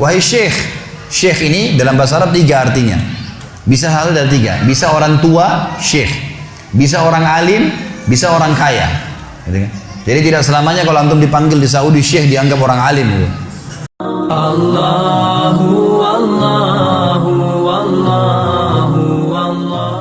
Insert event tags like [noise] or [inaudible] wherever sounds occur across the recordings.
Wahai syekh, syekh ini dalam bahasa Arab tiga artinya. Bisa satu dari tiga. Bisa orang tua, syekh. Bisa orang alim, bisa orang kaya. Gitu kan? Jadi tidak selamanya kalau antum dipanggil di Saudi syekh dianggap orang alim. Gitu. Allahu Allahu Allahu Allah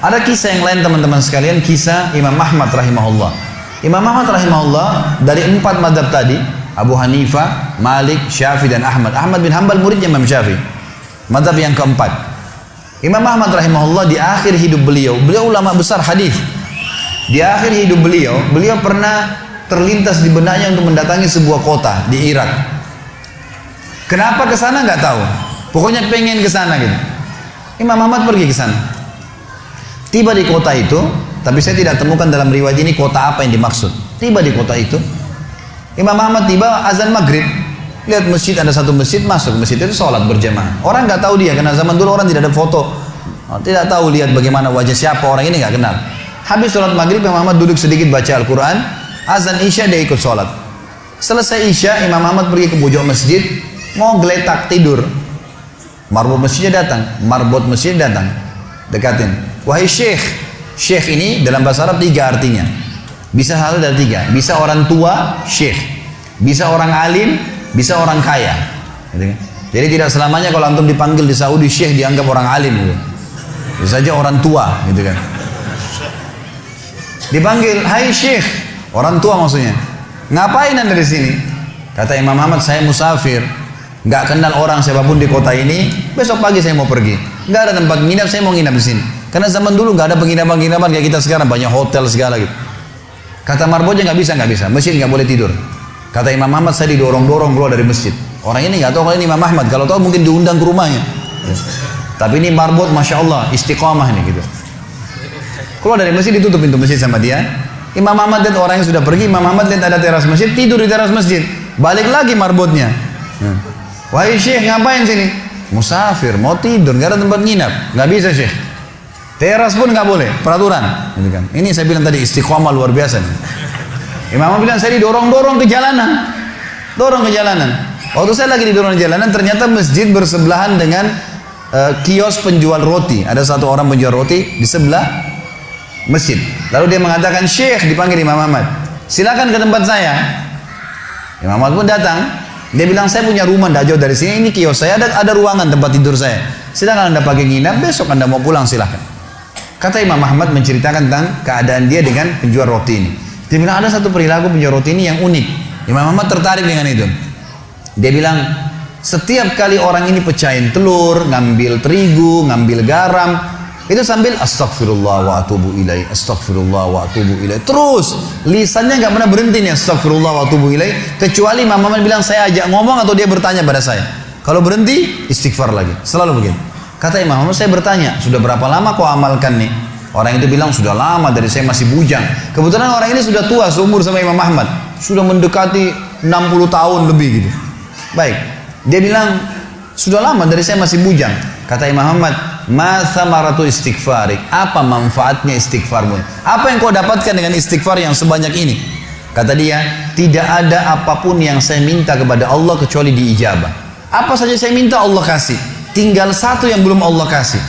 Ada kisah yang lain teman-teman sekalian, kisah Imam Ahmad rahimahullah. Imam Ahmad rahimahullah dari empat madhab tadi, Abu Hanifah, Malik, Syafi'i dan Ahmad. Ahmad bin Hanbal muridnya Imam Syafi'i. Madhab yang keempat. Imam Ahmad rahimahullah di akhir hidup beliau, beliau ulama besar hadis. Di akhir hidup beliau, beliau pernah terlintas di benaknya untuk mendatangi sebuah kota di Irak. Kenapa ke sana nggak tahu. Pokoknya pengen ke sana gitu. Imam Ahmad pergi ke sana. Tiba di kota itu, tapi saya tidak temukan dalam riwayat ini kota apa yang dimaksud. Tiba di kota itu, Imam Ahmad tiba azan maghrib. Lihat masjid ada satu masjid masuk masjid itu sholat berjamaah. Orang nggak tahu dia karena zaman dulu orang tidak ada foto, tidak tahu lihat bagaimana wajah siapa orang ini nggak kenal. Habis sholat maghrib Imam Ahmad duduk sedikit baca Al-Quran, azan isya dia ikut sholat. Selesai isya Imam Ahmad pergi ke pojok masjid, mau geletak tidur. Marbot masjidnya datang, marbot masjid datang, dekatin. Wahai syekh, syekh ini dalam bahasa Arab tiga artinya. Bisa satu dari tiga. Bisa orang tua, syekh. Bisa orang alim, bisa orang kaya. Gitu kan? Jadi tidak selamanya kalau antum dipanggil di Saudi syekh dianggap orang alim. Gitu. Bisa saja orang tua, gitu kan. Dipanggil, hai syekh, orang tua maksudnya. Ngapain anda di sini? Kata Imam Ahmad, saya musafir. Nggak kenal orang siapa pun di kota ini. Besok pagi saya mau pergi. Nggak ada tempat nginap, saya mau nginap di sini. Karena zaman dulu nggak ada penginapan-penginapan kayak kita sekarang banyak hotel segala gitu. Kata marbotnya nggak bisa nggak bisa, masjid nggak boleh tidur. Kata Imam Ahmad saya didorong-dorong keluar dari masjid. Orang ini nggak tahu kalau ini Imam Ahmad. Kalau tahu mungkin diundang ke rumahnya. Tapi ini marbot, masya Allah, istiqomah ini gitu. Keluar dari masjid ditutup pintu masjid sama dia. Imam Ahmad lihat orang yang sudah pergi. Imam Ahmad lihat ada teras masjid, tidur di teras masjid. Balik lagi marbotnya. Wahai syekh ngapain sini? Musafir, mau tidur, nggak ada tempat nginap. Nggak bisa syekh. Teras pun nggak boleh, peraturan. Gitu kan. Ini saya bilang tadi istiqomah luar biasa. Nih. Imam bilang saya didorong-dorong ke jalanan. Dorong ke jalanan. Waktu saya lagi didorong ke jalanan, ternyata masjid bersebelahan dengan uh, kios penjual roti. Ada satu orang penjual roti di sebelah masjid. Lalu dia mengatakan, Syekh dipanggil Imam Ahmad. Silakan ke tempat saya. Imam Ahmad pun datang. Dia bilang, saya punya rumah tidak jauh dari sini. Ini kios saya, ada, ada ruangan tempat tidur saya. Silakan anda pakai nginap, besok anda mau pulang silahkan. Kata Imam Ahmad menceritakan tentang keadaan dia dengan penjual roti ini. Dia bilang ada satu perilaku penjual roti ini yang unik. Imam Ahmad tertarik dengan itu. Dia bilang setiap kali orang ini pecahin telur, ngambil terigu, ngambil garam, itu sambil astagfirullah wa atubu ilai, astagfirullah wa atubu ilai. Terus lisannya nggak pernah berhenti nih astagfirullah wa atubu ilai. Kecuali Imam Ahmad bilang saya ajak ngomong atau dia bertanya pada saya. Kalau berhenti istighfar lagi. Selalu begitu. Kata Imam Ahmad saya bertanya sudah berapa lama kau amalkan nih? Orang itu bilang sudah lama dari saya masih bujang. Kebetulan orang ini sudah tua seumur sama Imam Ahmad. Sudah mendekati 60 tahun lebih gitu. Baik. Dia bilang sudah lama dari saya masih bujang. Kata Imam Ahmad, Masa maratu istighfarik. Apa manfaatnya istighfarmu? Apa yang kau dapatkan dengan istighfar yang sebanyak ini? Kata dia, tidak ada apa pun yang saya minta kepada Allah kecuali diijabah. Apa saja saya minta Allah kasih. Tinggal satu yang belum Allah kasih.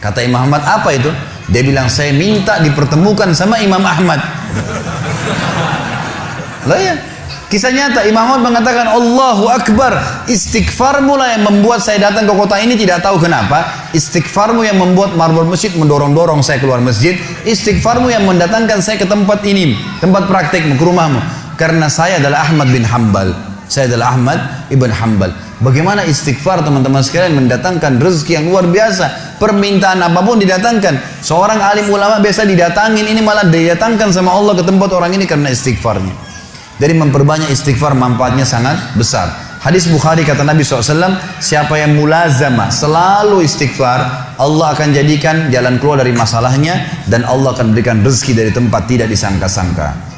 Kata Imam Ahmad, apa itu? Dia bilang, saya minta dipertemukan sama Imam Ahmad. [laughs] Lah ya, Kisah nyata Imam Ahmad mengatakan Allahu Akbar istighfar mula yang membuat saya datang ke kota ini tidak tahu kenapa istighfarmu yang membuat marbot masjid mendorong-dorong saya keluar masjid istighfarmu yang mendatangkan saya ke tempat ini tempat praktekmu ke rumahmu karena saya adalah Ahmad bin Hambal saya adalah Ahmad ibn Hambal bagaimana istighfar teman-teman sekalian mendatangkan rezeki yang luar biasa permintaan apa pun didatangkan seorang alim ulama biasa didatangin ini malah didatangkan sama Allah ke tempat orang ini karena istighfarnya dari memperbanyak istighfar manfaatnya sangat besar. Hadis Bukhari kata Nabi SAW, siapa yang mulazamah selalu istighfar, Allah akan jadikan jalan keluar dari masalahnya dan Allah akan berikan rezeki dari tempat tidak disangka-sangka.